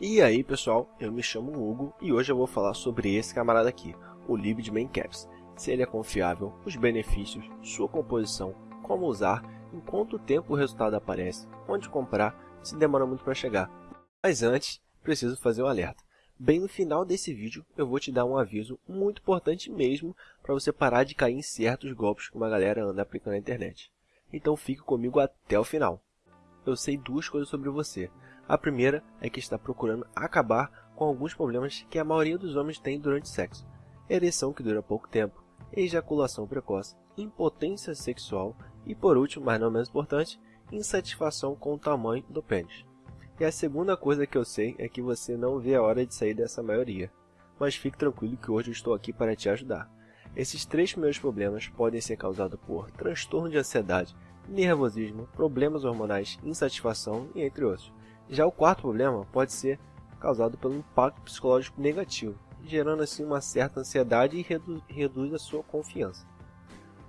E aí pessoal, eu me chamo Hugo e hoje eu vou falar sobre esse camarada aqui, o Libid Main Caps. Se ele é confiável, os benefícios, sua composição, como usar, em quanto tempo o resultado aparece, onde comprar, se demora muito para chegar. Mas antes, preciso fazer um alerta. Bem no final desse vídeo, eu vou te dar um aviso muito importante mesmo para você parar de cair em certos golpes que uma galera anda aplicando na internet. Então fique comigo até o final. Eu sei duas coisas sobre você. A primeira é que está procurando acabar com alguns problemas que a maioria dos homens tem durante o sexo. Ereção que dura pouco tempo, ejaculação precoce, impotência sexual e, por último, mas não menos importante, insatisfação com o tamanho do pênis. E a segunda coisa que eu sei é que você não vê a hora de sair dessa maioria. Mas fique tranquilo que hoje eu estou aqui para te ajudar. Esses três primeiros problemas podem ser causados por transtorno de ansiedade, nervosismo, problemas hormonais, insatisfação e entre outros. Já o quarto problema pode ser causado pelo impacto psicológico negativo, gerando assim uma certa ansiedade e redu reduz a sua confiança.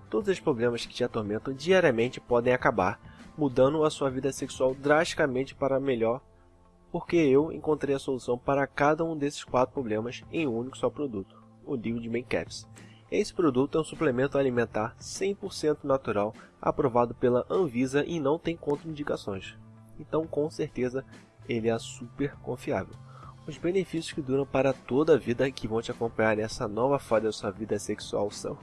Todos os problemas que te atormentam diariamente podem acabar, mudando a sua vida sexual drasticamente para melhor, porque eu encontrei a solução para cada um desses quatro problemas em um único só produto, o Liquid Main Caps. Esse produto é um suplemento alimentar 100% natural, aprovado pela Anvisa e não tem contraindicações então com certeza ele é super confiável. Os benefícios que duram para toda a vida e que vão te acompanhar nessa nova fase da sua vida sexual são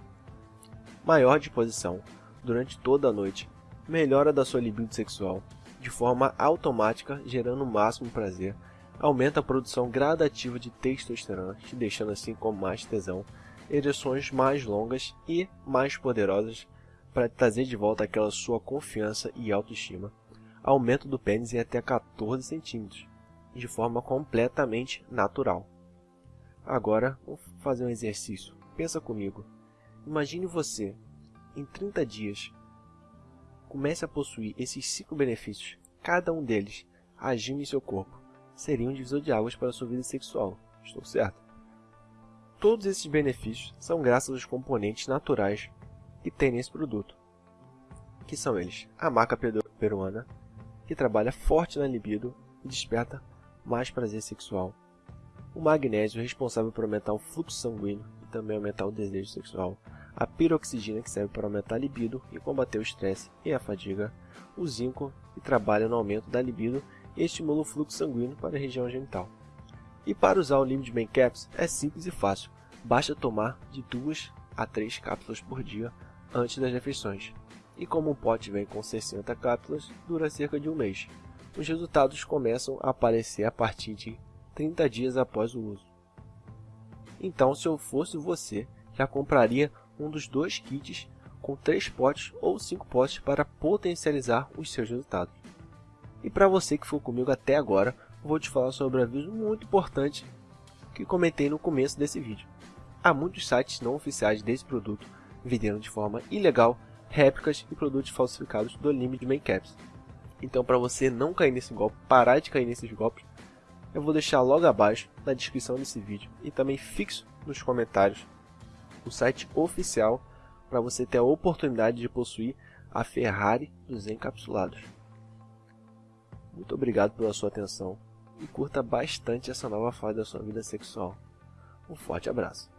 maior disposição durante toda a noite, melhora da sua libido sexual de forma automática, gerando o máximo prazer, aumenta a produção gradativa de testosterona, te deixando assim com mais tesão, ereções mais longas e mais poderosas para trazer de volta aquela sua confiança e autoestima aumento do pênis em até 14 centímetros, de forma completamente natural. Agora, vamos fazer um exercício. Pensa comigo. Imagine você, em 30 dias, comece a possuir esses cinco benefícios, cada um deles agindo em seu corpo. Seria um divisor de águas para a sua vida sexual. Estou certo? Todos esses benefícios são graças aos componentes naturais que tem nesse produto, que são eles a maca peruana, que trabalha forte na libido e desperta mais prazer sexual. O magnésio, responsável por aumentar o fluxo sanguíneo e também aumentar o desejo sexual. A piroxigina, que serve para aumentar a libido e combater o estresse e a fadiga. O zinco, que trabalha no aumento da libido e estimula o fluxo sanguíneo para a região genital. E para usar o Limit Main Caps é simples e fácil. Basta tomar de 2 a 3 cápsulas por dia antes das refeições e como o pote vem com 60 cápsulas, dura cerca de um mês. Os resultados começam a aparecer a partir de 30 dias após o uso. Então, se eu fosse você, já compraria um dos dois kits com 3 potes ou 5 potes para potencializar os seus resultados. E para você que ficou comigo até agora, vou te falar sobre um aviso muito importante que comentei no começo desse vídeo. Há muitos sites não oficiais desse produto vendendo de forma ilegal réplicas e produtos falsificados do limite de Caps. Então, para você não cair nesse golpe, parar de cair nesses golpes, eu vou deixar logo abaixo na descrição desse vídeo e também fixo nos comentários o site oficial para você ter a oportunidade de possuir a Ferrari dos encapsulados. Muito obrigado pela sua atenção e curta bastante essa nova fase da sua vida sexual. Um forte abraço.